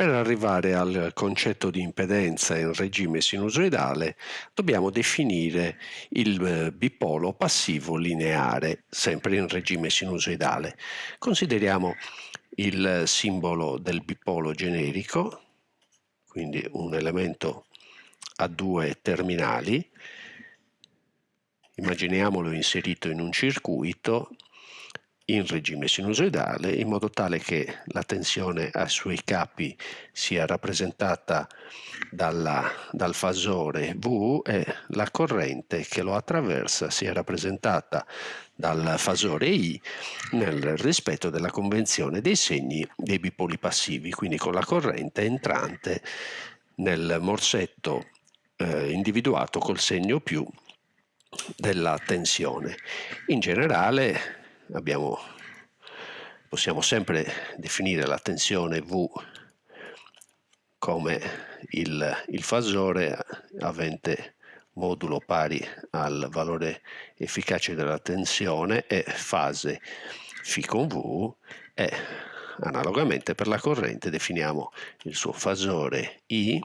Per arrivare al concetto di impedenza in regime sinusoidale dobbiamo definire il eh, bipolo passivo lineare, sempre in regime sinusoidale. Consideriamo il simbolo del bipolo generico, quindi un elemento a due terminali, immaginiamolo inserito in un circuito in regime sinusoidale in modo tale che la tensione ai suoi capi sia rappresentata dalla, dal fasore V e la corrente che lo attraversa sia rappresentata dal fasore I nel rispetto della convenzione dei segni dei bipoli passivi, quindi con la corrente entrante nel morsetto eh, individuato col segno più della tensione. In generale abbiamo, possiamo sempre definire la tensione V come il, il fasore avente modulo pari al valore efficace della tensione e fase φ con V e analogamente per la corrente definiamo il suo fasore I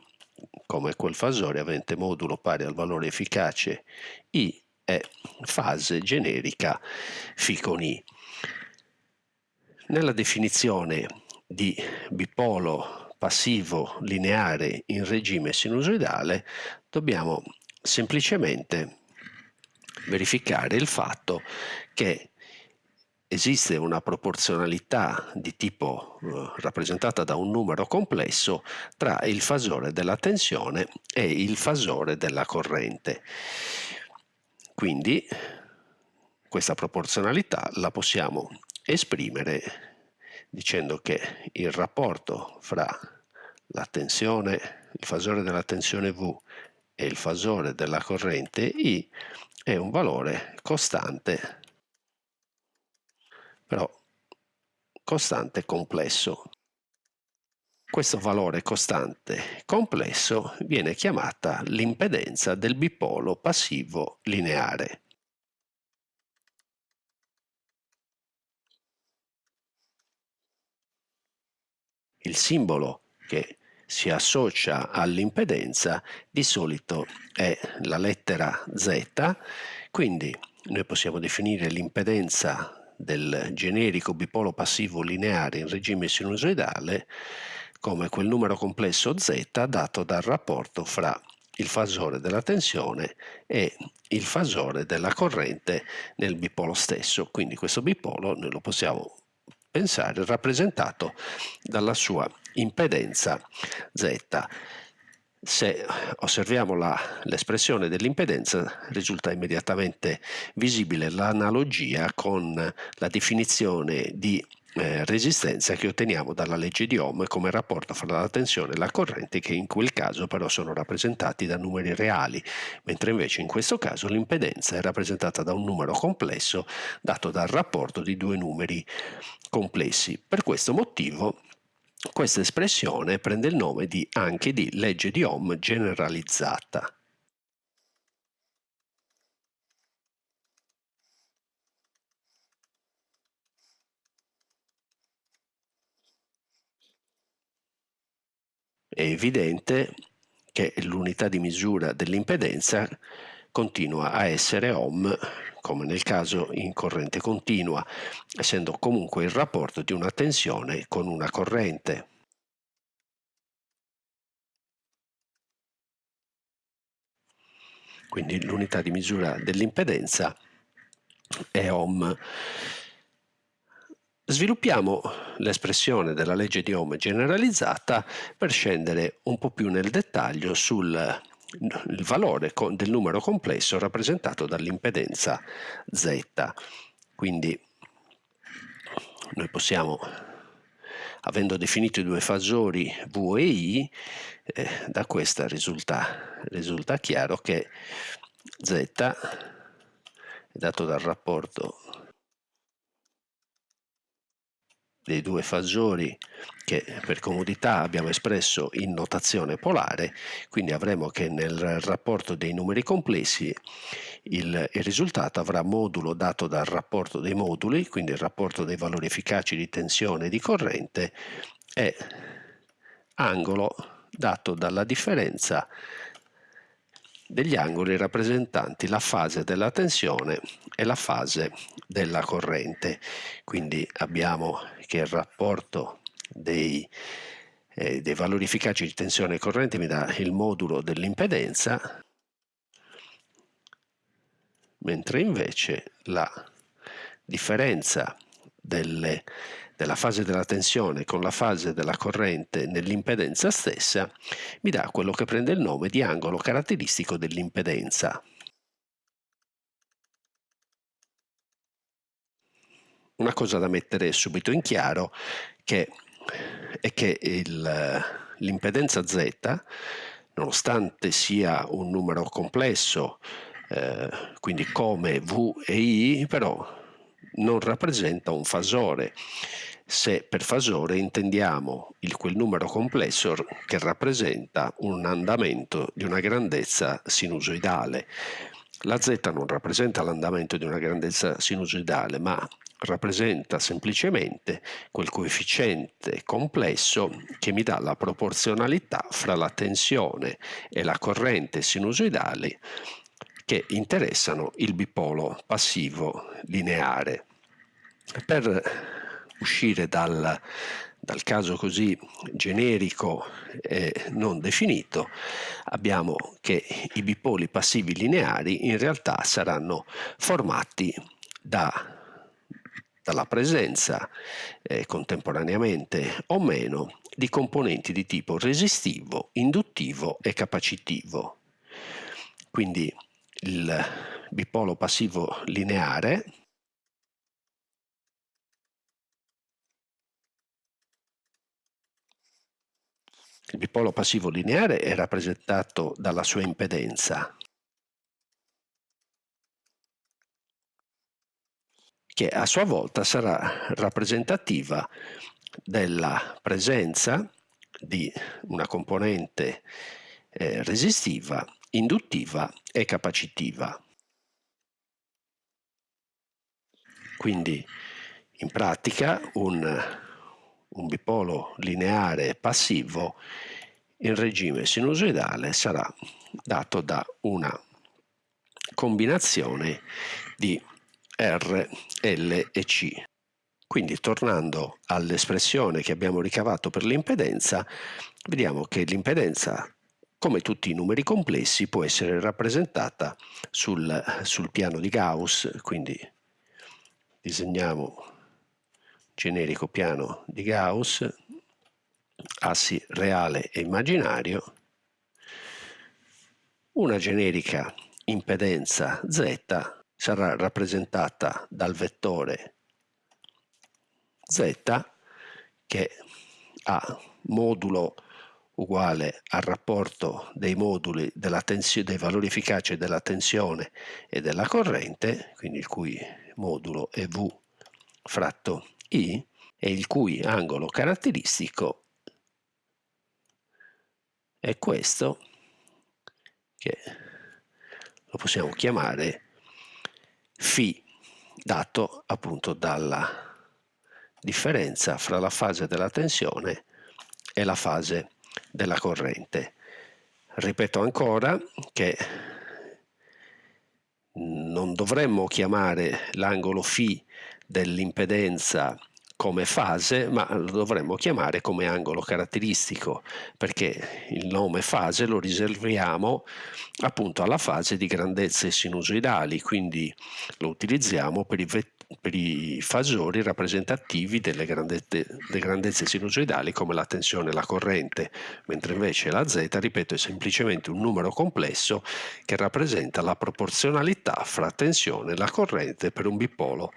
come quel fasore avente modulo pari al valore efficace I è fase generica φ con I. Nella definizione di bipolo passivo lineare in regime sinusoidale dobbiamo semplicemente verificare il fatto che esiste una proporzionalità di tipo eh, rappresentata da un numero complesso tra il fasore della tensione e il fasore della corrente. Quindi questa proporzionalità la possiamo esprimere dicendo che il rapporto fra la tensione, il fasore della tensione V e il fasore della corrente I è un valore costante, però costante complesso. Questo valore costante complesso viene chiamata l'impedenza del bipolo passivo lineare. Il simbolo che si associa all'impedenza di solito è la lettera Z, quindi noi possiamo definire l'impedenza del generico bipolo passivo lineare in regime sinusoidale come quel numero complesso z dato dal rapporto fra il fasore della tensione e il fasore della corrente nel bipolo stesso. Quindi questo bipolo noi lo possiamo pensare rappresentato dalla sua impedenza z. Se osserviamo l'espressione dell'impedenza risulta immediatamente visibile l'analogia con la definizione di eh, resistenza che otteniamo dalla legge di Ohm come rapporto fra la tensione e la corrente che in quel caso però sono rappresentati da numeri reali, mentre invece in questo caso l'impedenza è rappresentata da un numero complesso dato dal rapporto di due numeri complessi. Per questo motivo questa espressione prende il nome di, anche di legge di Ohm generalizzata. È evidente che l'unità di misura dell'impedenza continua a essere ohm, come nel caso in corrente continua, essendo comunque il rapporto di una tensione con una corrente. Quindi l'unità di misura dell'impedenza è ohm. Sviluppiamo l'espressione della legge di Ohm generalizzata per scendere un po' più nel dettaglio sul valore del numero complesso rappresentato dall'impedenza Z. Quindi noi possiamo, avendo definito i due fasori V e I, eh, da questa risulta, risulta chiaro che Z è dato dal rapporto dei due fasori che per comodità abbiamo espresso in notazione polare, quindi avremo che nel rapporto dei numeri complessi il, il, risultato avrà modulo dato dal rapporto dei moduli, quindi il rapporto dei valori efficaci di tensione e di corrente, e angolo dato dalla differenza degli angoli rappresentanti la fase della tensione e la fase della corrente. Quindi abbiamo che il rapporto dei, eh, dei valori efficaci di tensione e corrente mi dà il modulo dell'impedenza, mentre invece la differenza delle della fase della tensione con la fase della corrente nell'impedenza stessa mi dà quello che prende il nome di angolo caratteristico dell'impedenza. Una cosa da mettere subito in chiaro che è che l'impedenza Z, nonostante sia un numero complesso, eh, quindi come V e I, però non rappresenta un fasore se per fasore intendiamo il, quel numero complesso che rappresenta un andamento di una grandezza sinusoidale. La z non rappresenta l'andamento di una grandezza sinusoidale, ma rappresenta semplicemente quel coefficiente complesso che mi dà la proporzionalità fra la tensione e la corrente sinusoidale che interessano il bipolo passivo lineare. Per uscire dal, dal caso così generico e non definito, abbiamo che i bipoli passivi lineari in realtà saranno formati da dalla presenza eh, contemporaneamente o meno di componenti di tipo resistivo, induttivo e capacitivo. Quindi il bipolo passivo lineare. Il bipolo passivo lineare è rappresentato dalla sua impedenza, che a sua volta sarà rappresentativa della presenza di una componente eh, resistiva, induttiva e capacitiva. Quindi in pratica un un bipolo lineare passivo in regime sinusoidale sarà dato da una combinazione di R, L e C. Quindi tornando all'espressione che abbiamo ricavato per l'impedenza, vediamo che l'impedenza, come tutti i numeri complessi, può essere rappresentata sul, sul piano di Gauss, quindi disegniamo generico piano di Gauss, assi reale e immaginario, una generica impedenza Z sarà rappresentata dal vettore Z che ha modulo uguale al rapporto dei moduli della dei valori efficaci della tensione e della corrente, quindi il cui modulo è V fratto i e il cui angolo caratteristico è questo che lo possiamo chiamare φ dato appunto dalla differenza fra la fase della tensione e la fase della corrente. Ripeto ancora che non dovremmo chiamare l'angolo φ dell'impedenza come fase, ma lo dovremmo chiamare come angolo caratteristico, perché il nome fase lo riserviamo appunto alla fase di grandezze sinusoidali, quindi lo utilizziamo per i, per i fasori rappresentativi delle grandezze, delle grandezze sinusoidali come la tensione e la corrente, mentre invece la z, ripeto, è semplicemente un numero complesso che rappresenta la proporzionalità fra tensione e la corrente per un bipolo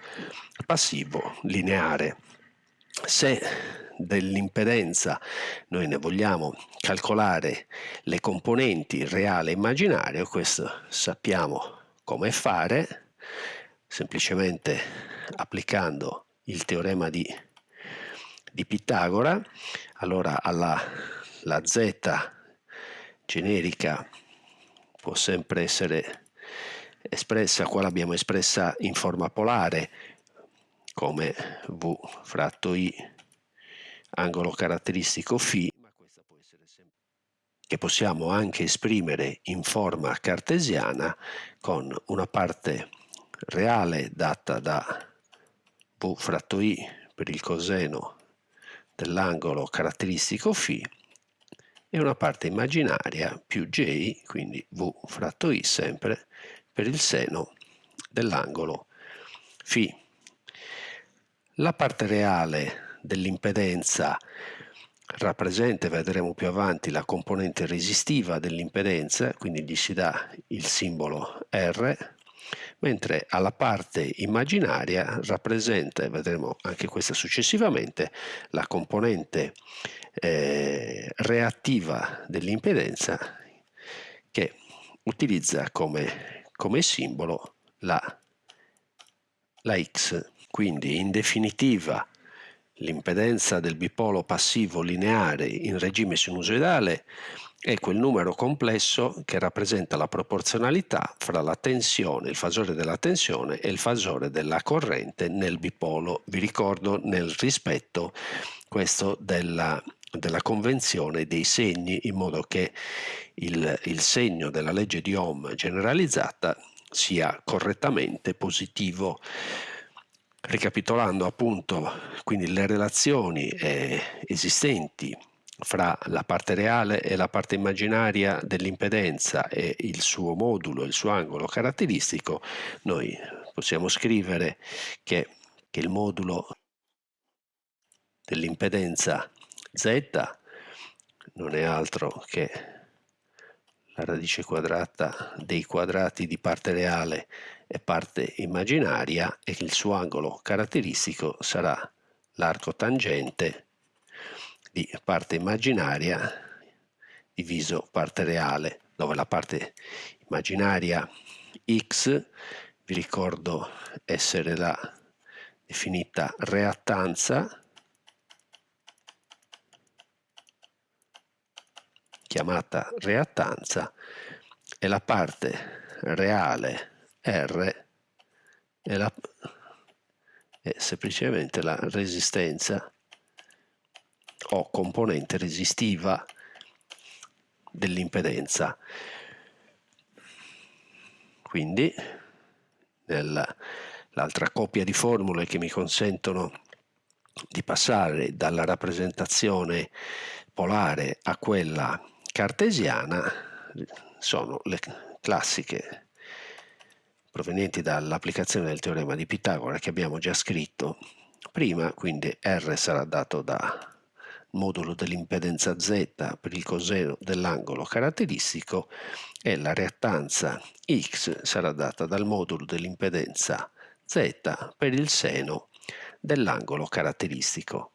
passivo lineare. Se dell'impedenza noi ne vogliamo calcolare le componenti reale e immaginario, questo sappiamo come fare, semplicemente applicando il teorema di, di Pitagora, allora alla, la z generica può sempre essere espressa, qua l'abbiamo espressa in forma polare, come V fratto I angolo caratteristico φ, ma questa può che possiamo anche esprimere in forma cartesiana con una parte reale data da V fratto I per il coseno dell'angolo caratteristico φ e una parte immaginaria più J, quindi V fratto I sempre, per il seno dell'angolo φ. La parte reale dell'impedenza rappresenta, vedremo più avanti, la componente resistiva dell'impedenza, quindi gli si dà il simbolo R, mentre alla parte immaginaria rappresenta, vedremo anche questa successivamente, la componente eh, reattiva dell'impedenza che utilizza come, come simbolo la, la X. Quindi in definitiva l'impedenza del bipolo passivo lineare in regime sinusoidale è quel numero complesso che rappresenta la proporzionalità fra la tensione, il fasore della tensione e il fasore della corrente nel bipolo. Vi ricordo nel rispetto questo della, della convenzione dei segni in modo che il, il segno della legge di Ohm generalizzata sia correttamente positivo. Ricapitolando appunto quindi le relazioni eh, esistenti fra la parte reale e la parte immaginaria dell'impedenza e il suo modulo, il suo angolo caratteristico, noi possiamo scrivere che, che il modulo dell'impedenza z non è altro che radice quadrata dei quadrati di parte reale e parte immaginaria e il suo angolo caratteristico sarà l'arco tangente di parte immaginaria diviso parte reale, dove la parte immaginaria x, vi ricordo essere la definita reattanza, chiamata reattanza, e la parte reale R è, la, è semplicemente la resistenza o componente resistiva dell'impedenza. Quindi l'altra coppia di formule che mi consentono di passare dalla rappresentazione polare a quella cartesiana sono le classiche provenienti dall'applicazione del teorema di Pitagora che abbiamo già scritto prima, quindi R sarà dato da modulo dell'impedenza Z per il coseno dell'angolo caratteristico e la reattanza X sarà data dal modulo dell'impedenza Z per il seno dell'angolo caratteristico.